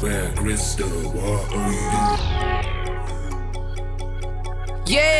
Where crystal water. Yeah.